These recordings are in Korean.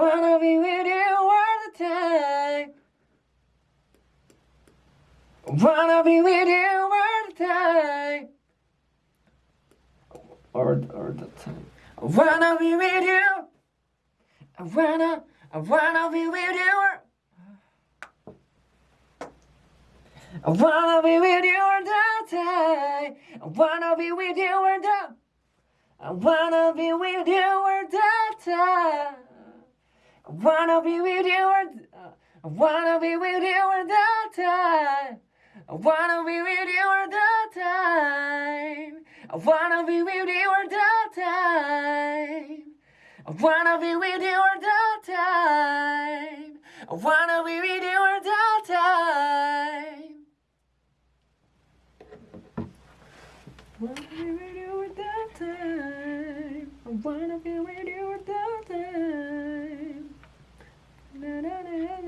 wanna be with you all the time. Wanna be with you all the time. All, all the time. I wanna be with you. I wanna, I wanna be with you. I wanna be with you all the time. I wanna be with you all the I wanna be with you all the time. I wanna be with you the I uh, wanna be with you all the time. I wanna be with you all the time. I wanna be with you all the time. I wanna be with you all the time. I. Wanna be with you all the time. I wanna be with you all the time.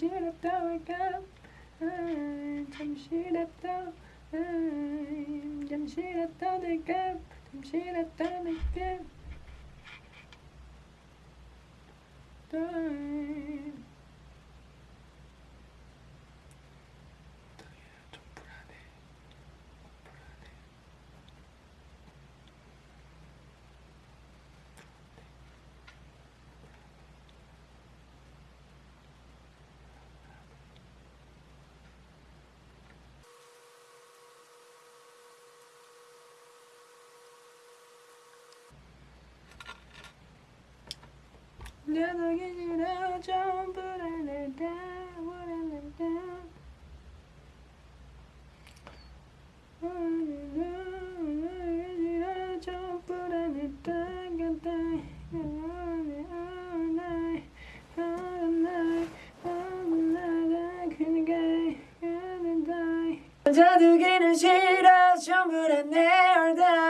잠시 랩다 올까? 잠시 랩다 잠시 랩다 될까? 잠시 랩다 될 혼자 두기는 싫어 좀 불안해 all day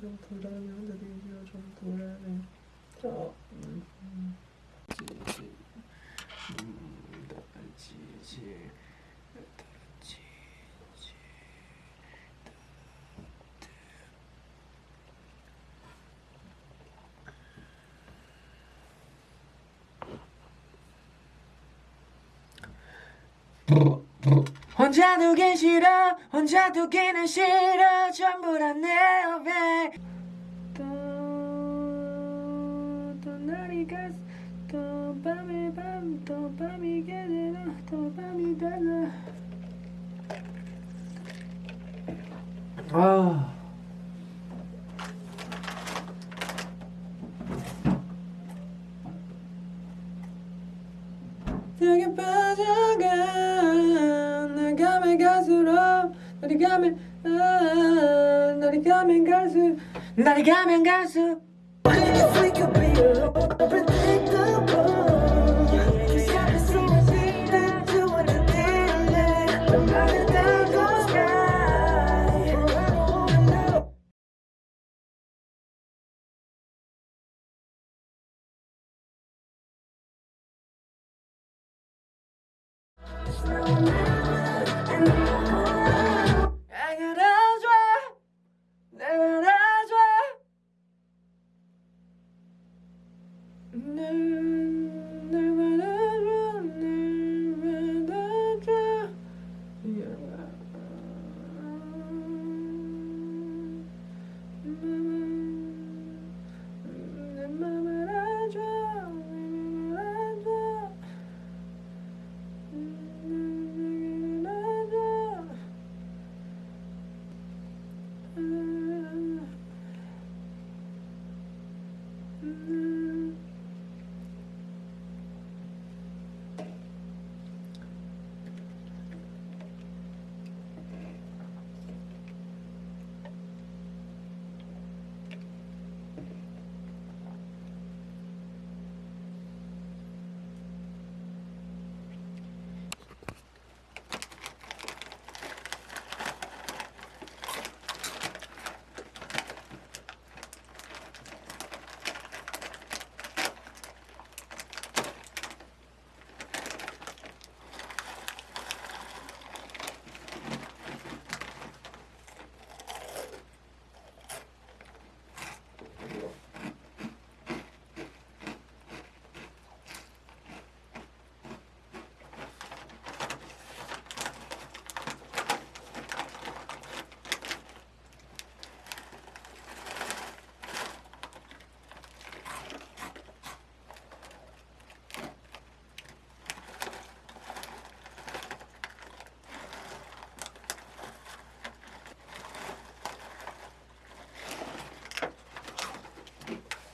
좀 불안해 혼자 되기가 좀 불안해 저 지지 지지 지지 혼자 두긴 싫어 혼자 두기는 싫어. 전부 다 내 옆에. 또, 또 날이 갔어. 또 밤이 밤또 밤이 개되나 또 밤이 되나 아 내게 빠져가 날 가면 갈수록 날이 가면 아 날이 가면 갈수록 날이 가면 갈수록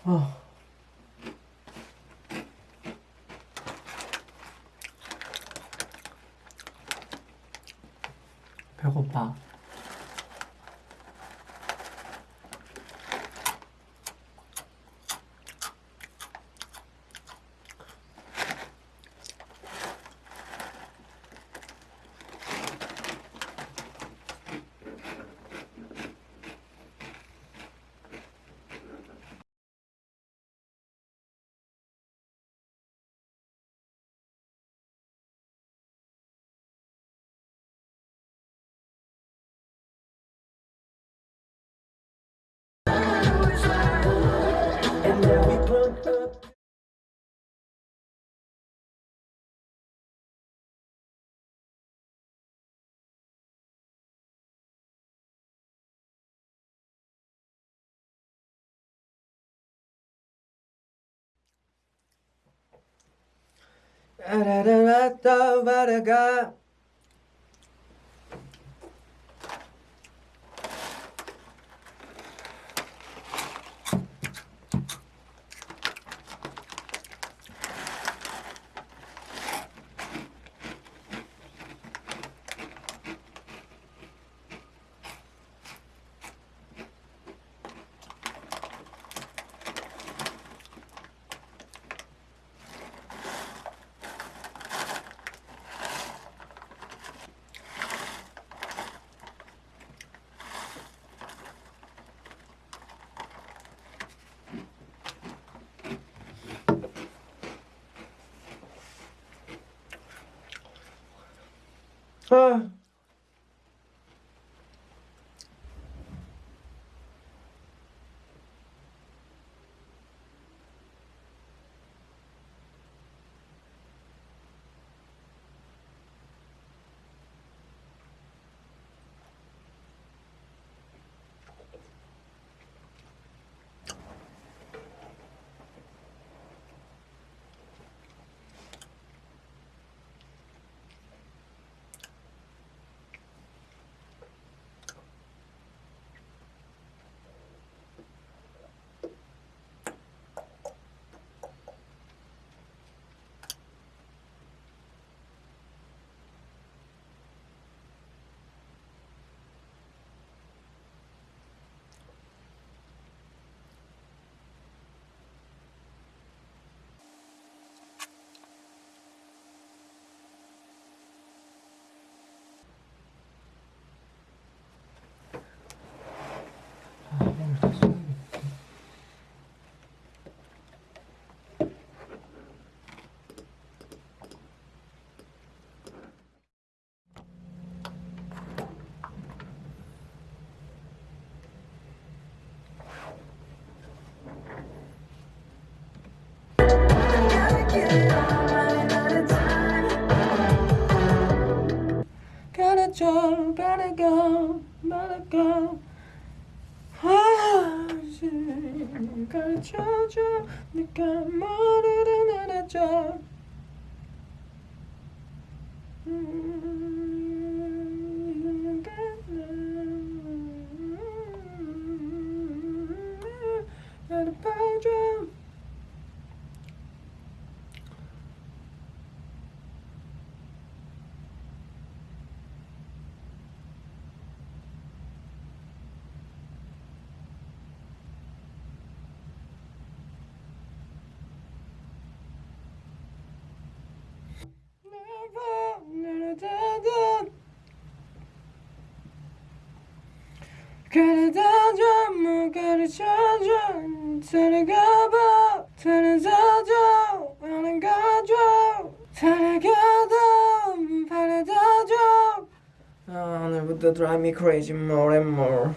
어. 아라라라따바라 가 가르쳐줘. 네가 뭐를 알아줘 가르쳐줘 뭐 가르쳐줘 데려가봐 데려다줘 나는 가줘 데려가다 바라다줘 아, 오늘부터 drive me crazy more and more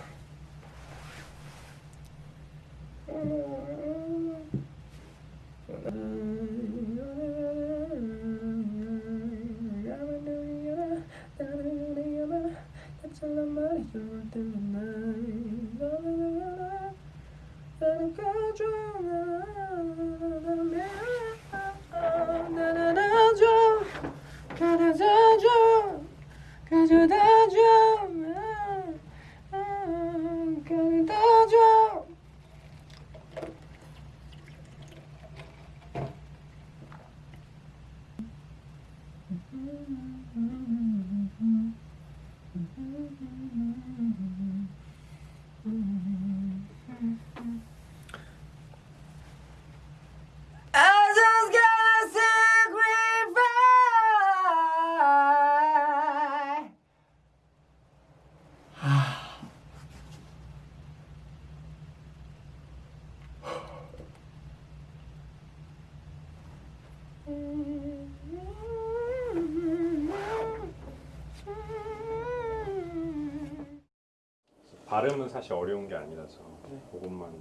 발음은 사실 어려운 게 아니라서 네. 그것만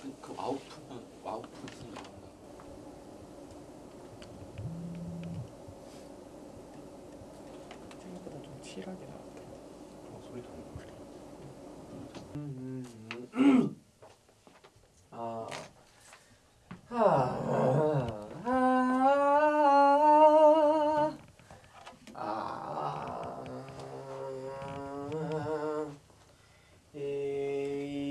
그, 그 아웃풋은 아웃풋은 나온다. 생각보다 좀 칠하게 나왔다. 어, 소리도 안 나. 아. 아. 아. 아. 이.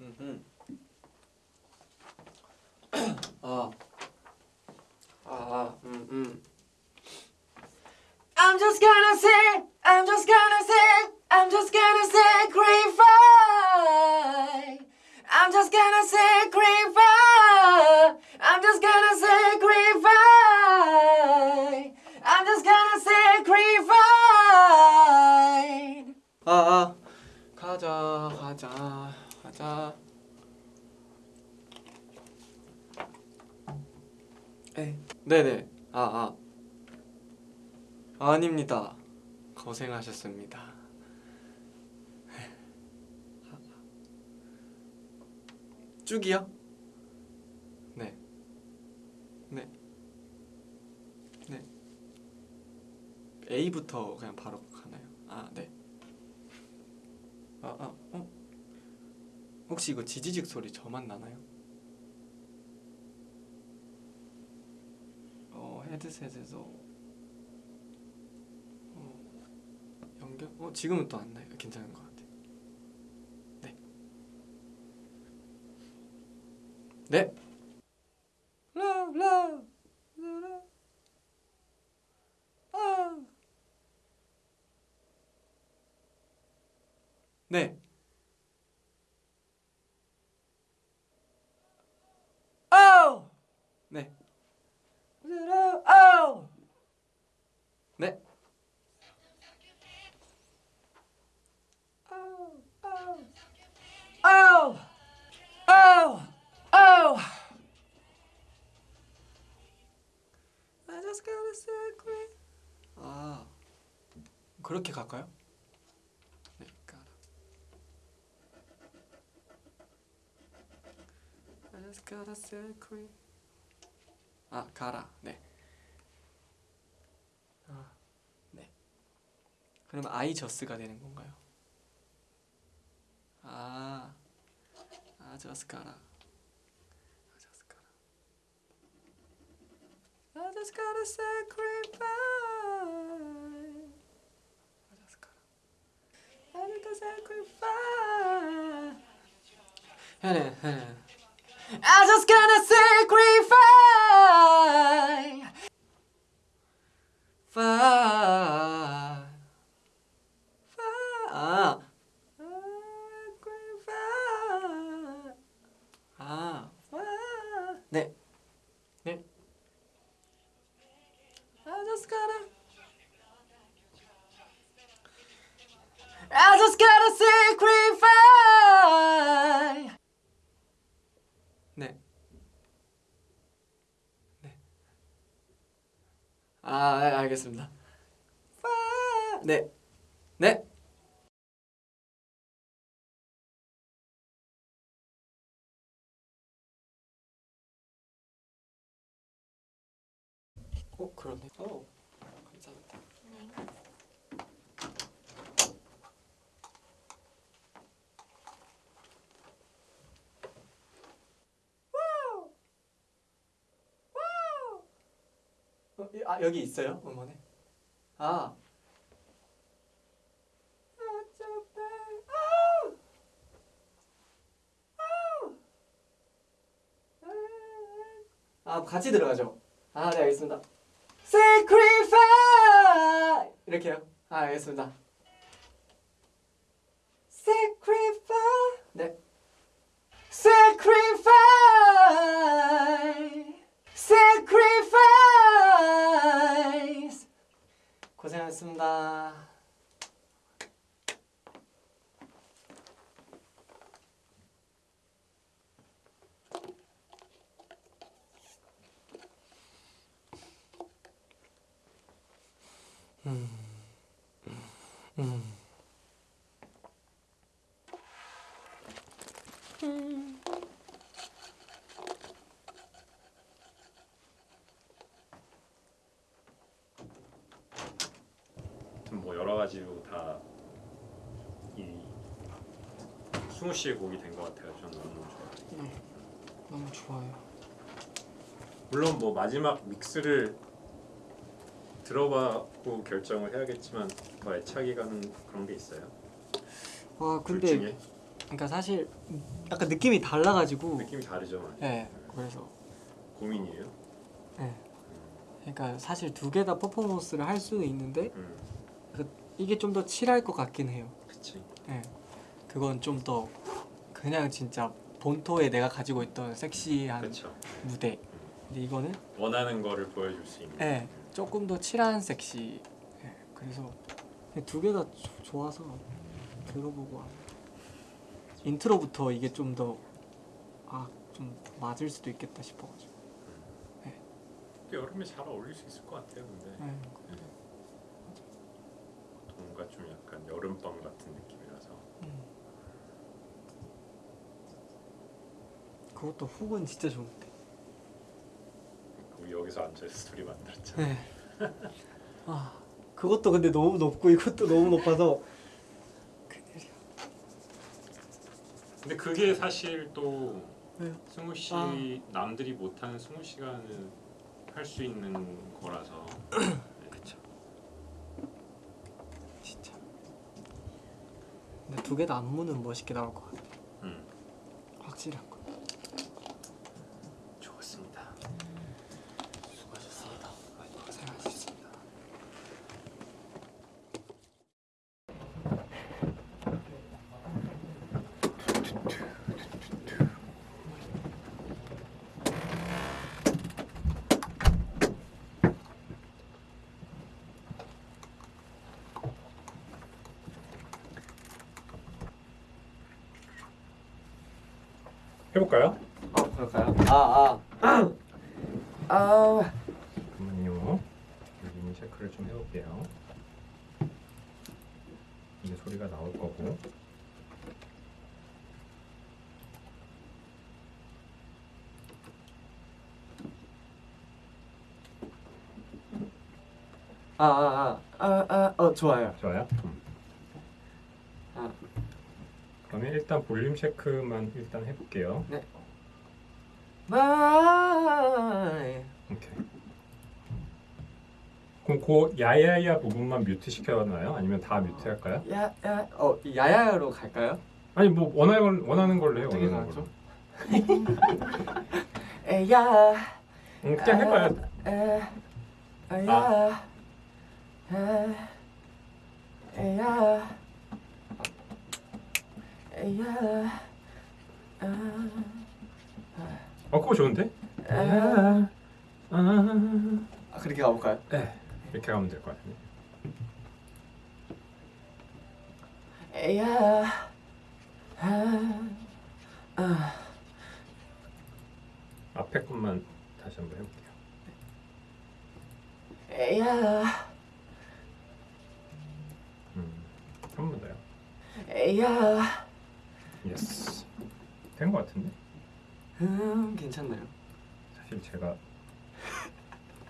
음흠. 아. 아, 음, 음. I'm just gonna say, I'm just gonna say, I'm just gonna sacrifice. I'm just gonna sacrifice. I'm just gonna sacrifice. I'm just gonna sacrifice. 아, 아. 가자, 가자, 가자. 에, 네네. 아, 아. 아닙니다. 고생하셨습니다. 쭉이요? 네. 네. 네. A부터 그냥 바로 가나요? 아, 네. 아, 아, 어? 혹시 이거 지지직 소리 저만 나나요? 어, 헤드셋에서 어, 연결? 어, 지금은 또 안 나요. 괜찮은 것 같아요. 네. 네. 아. 그렇게 갈까요? 네, 가라. I just got a secret. 아, 가라. 네. 아, 네. 그러면 I just가 되는 건가요? 아, 아, just 가라. 아, just 가라. I just gotta sacrifice. I just gotta. I just gotta sacrifice. 하나, 하나. I just gotta sacrifice. Five. Five. 아. Sacrifice. 아. five. 네. 네. I just gotta. I just gotta sacrifice. 네. 네. 아, 네, 알겠습니다. Fi- 네. 네. 어, 그러네. 어. 감사합니다. 어, 이- 아 여기 있어요? 음원에 아. 아 같이 들어가죠. 아 네 알겠습니다. Sacrifice! 이렇게요? 아 알겠습니다 Sacrifice 네 Sacrifice Sacrifice 고생하셨습니다. 음. 음. 뭐 여러 가지로 다 이 승우 씨의 곡이 된 것 같아요. 저는 너무 좋아요. 너무 좋아요. 물론 뭐 마지막 믹스를 들어봐고 결정을 해야겠지만 뭐 애착이 가는 그런 게 있어요. 와둘 근데 중에 그러니까 사실 약간 느낌이 달라가지고 느낌이 다르죠. 많이. 네 그래서 고민이에요. 네 그러니까 사실 두 개 다 퍼포먼스를 할 수는 있는데 음, 이게 좀 더 칠할 것 같긴 해요. 그치. 네 그건 좀 더 그냥 진짜 본토에 내가 가지고 있던 섹시한 그렇죠. 무대. 근데 이거는 원하는 거를 보여줄 수 있는. 네 조금 더 chill한 섹시. 네, 그래서 두 개 다 좋아서 들어보고 와. 인트로부터 이게 좀 더 아 좀 맞을 수도 있겠다 싶어가지고. 여름에 잘 어울릴 수 있을 것 같아요. 근데 네. 뭔가 좀 약간 여름밤 같은 느낌이라서. 음. 그것도 훅은 진짜 좋은 여기서 앉아서 둘이 만들었잖아. 네. 아 그것도 근데 너무 높고 이것도 너무 높아서. 근데 그게 사실 또 왜요? 승우 씨 아. 남들이 못하는 승우 씨가는 할수 있는 거라서. 그쵸. 진짜. 근데 두 개 다 안무는 멋있게 나올 것 같아. 음, 확실한 거. 좋았습니다. 수고하셨습니다. 고생하셨습니다. 해볼까요? 어 그럴까요? 아 아. 아. 잠깐만요. 여기 체크를 좀 해볼게요. 이게 소리가 나올 거고. 아 아 아 아 아 어 좋아요. 좋아요. 음. 아. 그러면 일단 볼륨 체크만 일단 해볼게요. 마이. 오케이. 그럼 그 야야야 부분만 mute 시켜놨나요? 아니면 다 mute 할까요? 야야 어 야야로 갈까요? 아니 뭐 원하는 원하는 걸로 해요. 어떻게? 걸로. 에야 음, 그냥 해봐요. 에 에야 에 에야 에야 아어 그거 좋은데? 아. 그렇게 가볼까요? 네. 이렇게 가면 될 것 같은데. 에야 아, 아. 앞에 것만 다시 한번 해볼게요. 에야 음, 한번 더요. Yes. 된 것 같은데? 음 괜찮나요? 사실 제가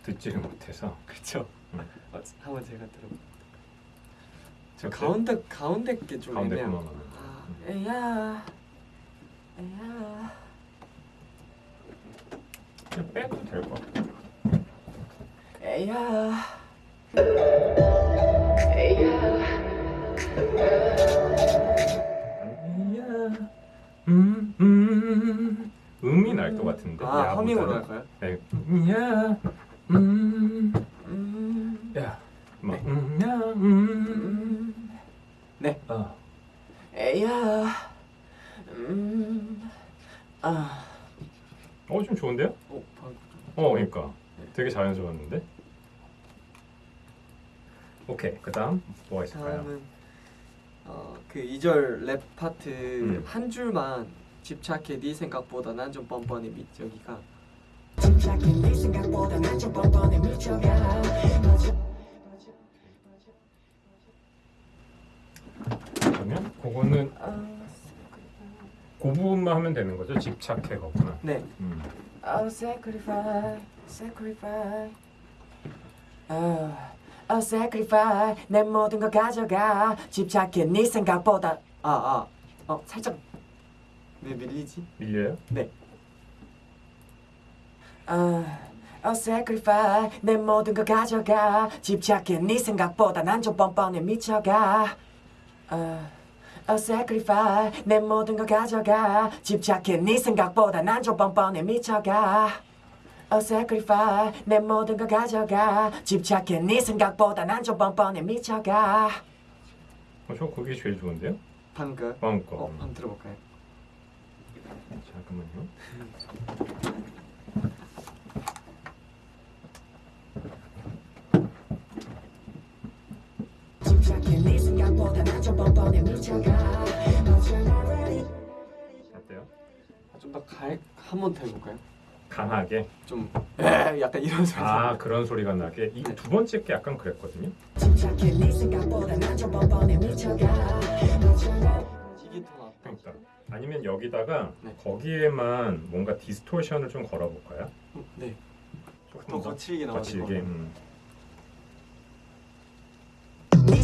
듣지를 못해서 그렇죠. 음. 어, 한번 제가 들어볼게요. 저 어때? 가운데 가운데 게 좀 가운데 애매한. 하면. 아, 음. 에야 에야 그냥 빼도 될 것 같아. 에야 에야 음, 음이 날 것 같은데. 아. 허밍으로 할까요? 네. 야, 음, 음, 야, 뭐, 음, 야, 음, 음, 네 어. 에야 음, 아 어, 좀 좋은데요? 어, 방금 어, 그러니까 되게 자연스러웠는데. 오케이, 그다음 뭐가 있을까요? 다음은 어, 그 2절 랩 파트 음. 한 줄만 집착해 네 생각보다 난 좀 뻔뻔해 미적이가. 집착해 네 생각보다 난 좀 뻔뻔해 미적이야. 그러면 그거는 아, 그 부분만 하면 되는 거죠? 집착해 거구나. 네. 음. I'll sacrifice, sacrifice oh, I'll sacrifice 내 모든 걸 가져가. 집착해 네 생각보다. 아아 아. 어 살짝 왜 밀리지? 밀려요? Oh, oh, sacrifice. 내 모든 걸 가져가. 집착해 네 생각보다 난 좀 뻔뻔해 미쳐가. Oh, oh, sacrifice. 내 모든 걸 가져가. 집착해 네 생각보다 난 좀 뻔뻔해 미쳐가. Oh, sacrifice. 내 모든 걸 가져가. 집착해 네 생각보다 난 좀 뻔뻔해 미쳐가. 어, 저 그게 제일 좋은데요? 방금. 어, 한번 들어볼까요? 잠깐만요. 네 뻔뻔해 미쳐가. 어때요? 좀더 갈, 한번 더 해볼까요? 강하게. 좀 에, 약간 이런 소리. 아 그런 소리가 나게. 이 네. 두 번째 게 약간 그랬거든요. 네. 이게 더 나. 그러니까 아니면 여기다가 네. 거기에만 뭔가 디스토션을 좀 걸어볼까요? 네. 조금 더 거칠게 나와지고. 거칠게. 음. 네